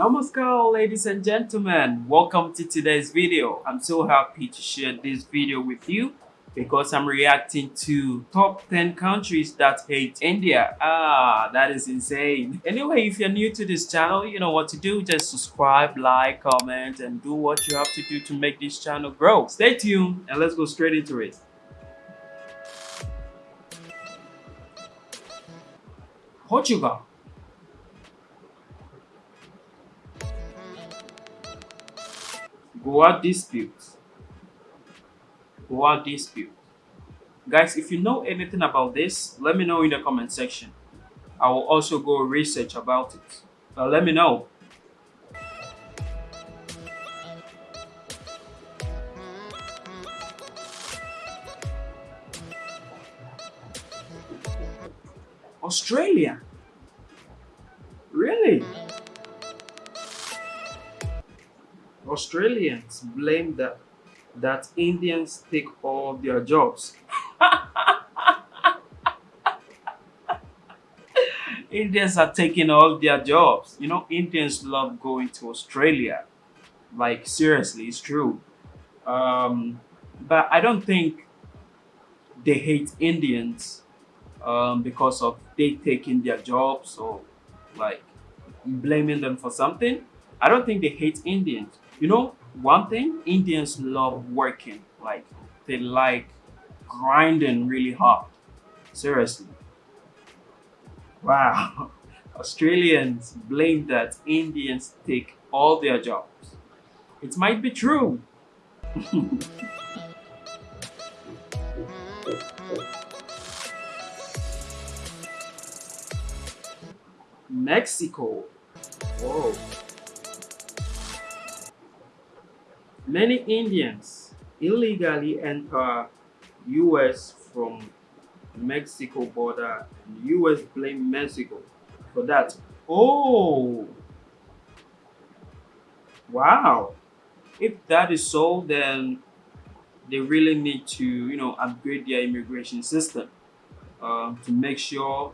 Namaskar ladies and gentlemen, welcome to today's video. I'm so happy to share this video with you because I'm reacting to top 10 countries that hate India. Ah, that is insane. Anyway, if you're new to this channel, you know what to do. Just subscribe, like, comment, and do what you have to do to make this channel grow. Stay tuned and let's go straight into it. Portugal. Goa dispute. Goa dispute. Guys, if you know anything about this, let me know in the comment section. I will also go research about it. Uh, let me know. Australia. Really? Australians blame that that Indians take all their jobs. Indians are taking all their jobs. You know, Indians love going to Australia. Like seriously, it's true. Um, but I don't think they hate Indians um, because of they taking their jobs or like blaming them for something. I don't think they hate Indians. You know, one thing, Indians love working. Like, they like grinding really hard. Seriously. Wow. Australians blame that Indians take all their jobs. It might be true. Mexico. Whoa. Many Indians illegally enter US from Mexico border and US blame Mexico for that. Oh, wow. If that is so, then they really need to, you know, upgrade their immigration system uh, to make sure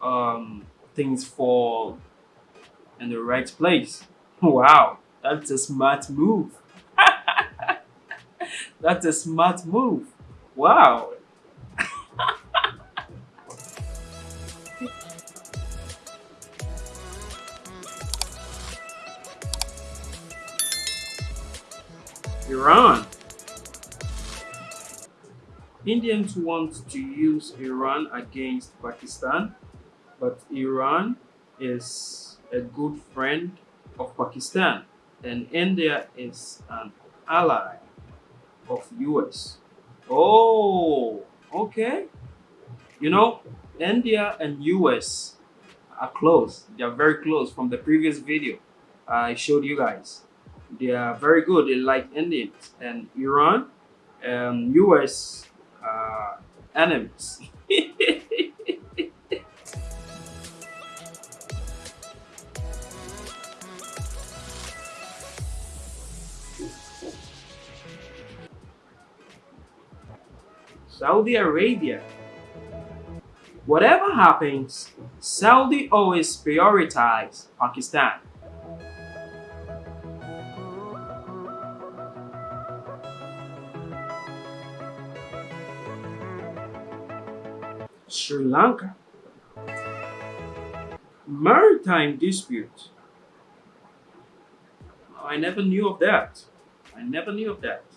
um, things fall in the right place. Wow, that's a smart move. That's a smart move. Wow. Iran. Indians want to use Iran against Pakistan, but Iran is a good friend of Pakistan and India is an ally of US. Oh, okay. You know, India and US are close. They are very close from the previous video I showed you guys. They are very good. They like Indians and Iran and US uh, enemies. Saudi Arabia. Whatever happens, Saudi always prioritize Pakistan. Sri Lanka. Maritime dispute. I never knew of that. I never knew of that.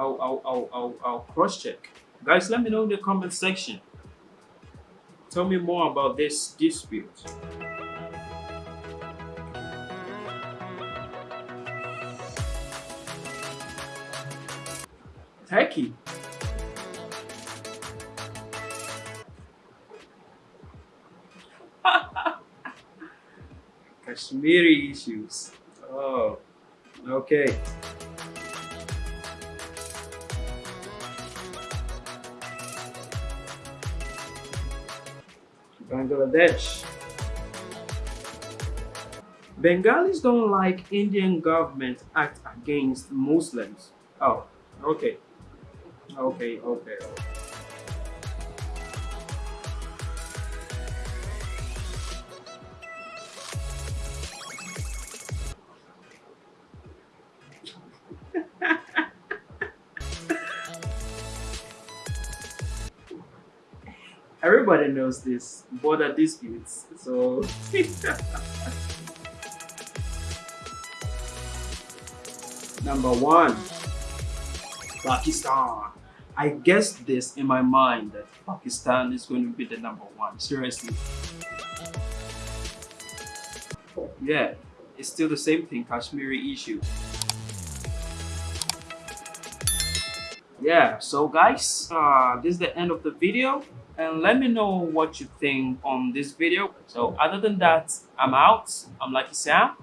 I'll, I'll, I'll, I'll, I'll cross check. Guys, let me know in the comment section. Tell me more about this dispute. Turkey. Kashmiri issues. Oh, okay. Bangladesh. Bengalis don't like Indian government act against Muslims. Oh, okay. Okay, okay. Everybody knows this border disputes. So number one, Pakistan. I guessed this in my mind that Pakistan is going to be the number one. Seriously. Yeah, it's still the same thing, Kashmiri issue. Yeah, so guys, uh, this is the end of the video and let me know what you think on this video. So other than that, I'm out. I'm Lucky Sam.